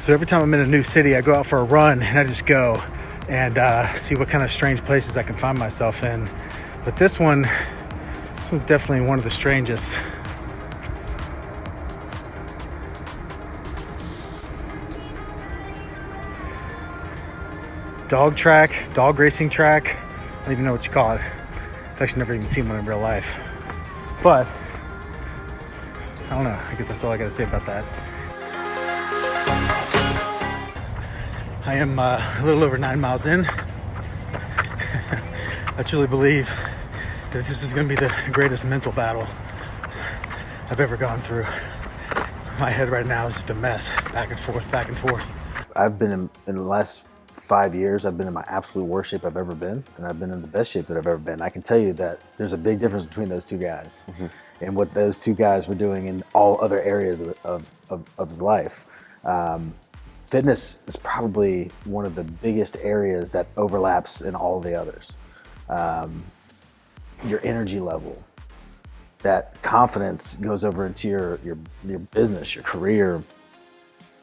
So every time I'm in a new city, I go out for a run and I just go and uh, see what kind of strange places I can find myself in. But this one, this one's definitely one of the strangest. Dog track, dog racing track. I don't even know what you call it. I've actually never even seen one in real life. But, I don't know. I guess that's all I gotta say about that. I am uh, a little over nine miles in. I truly believe that this is going to be the greatest mental battle I've ever gone through. My head right now is just a mess, back and forth, back and forth. I've been in, in the last five years, I've been in my absolute worst shape I've ever been, and I've been in the best shape that I've ever been. I can tell you that there's a big difference between those two guys mm -hmm. and what those two guys were doing in all other areas of, of, of, of his life. Um, fitness is probably one of the biggest areas that overlaps in all the others. Um, your energy level, that confidence goes over into your, your, your business, your career,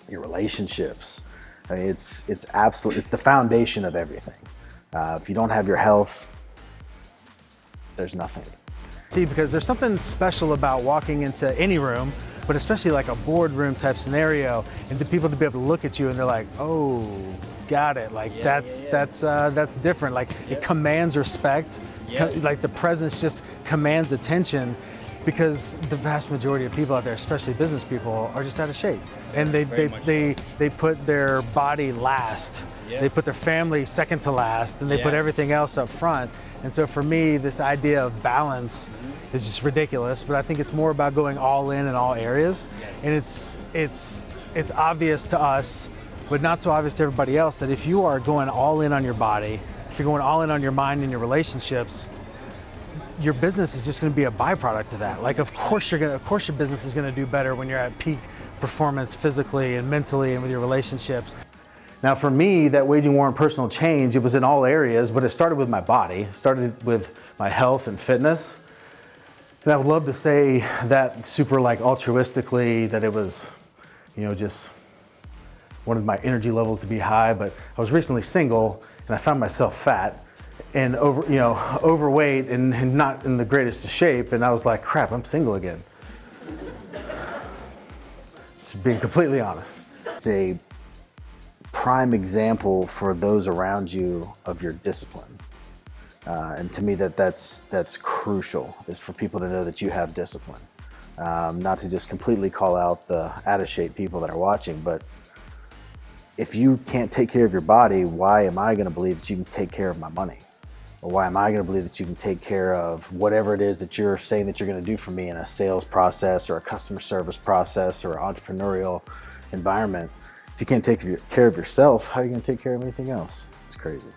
your relationships. I mean, it's, it's absolutely, it's the foundation of everything. Uh, if you don't have your health, there's nothing. See, because there's something special about walking into any room but especially like a boardroom type scenario and the people to be able to look at you and they're like, oh, got it. Like yeah, that's, yeah, yeah. that's, uh, that's different. Like it commands respect. Like the presence just commands attention because the vast majority of people out there, especially business people, are just out of shape. And they, they, they, so. they put their body last. They put their family second to last and they yes. put everything else up front. And so for me, this idea of balance is just ridiculous, but I think it's more about going all in in all areas. Yes. And it's, it's, it's obvious to us, but not so obvious to everybody else that if you are going all in on your body, if you're going all in on your mind and your relationships, your business is just going to be a byproduct of that. Like, of course you're going to, of course your business is going to do better when you're at peak performance physically and mentally and with your relationships. Now for me, that waging war on personal change, it was in all areas, but it started with my body. It started with my health and fitness. And I would love to say that super like altruistically, that it was, you know, just wanted my energy levels to be high, but I was recently single and I found myself fat and over, you know, overweight and, and not in the greatest of shape. And I was like, crap, I'm single again. Just being completely honest. It's a prime example for those around you of your discipline. Uh, and to me, that that's that's crucial is for people to know that you have discipline. Um, not to just completely call out the out of shape people that are watching, but if you can't take care of your body, why am I going to believe that you can take care of my money? Or why am I going to believe that you can take care of whatever it is that you're saying that you're going to do for me in a sales process or a customer service process or entrepreneurial environment? If you can't take care of yourself, how are you going to take care of anything else? It's crazy.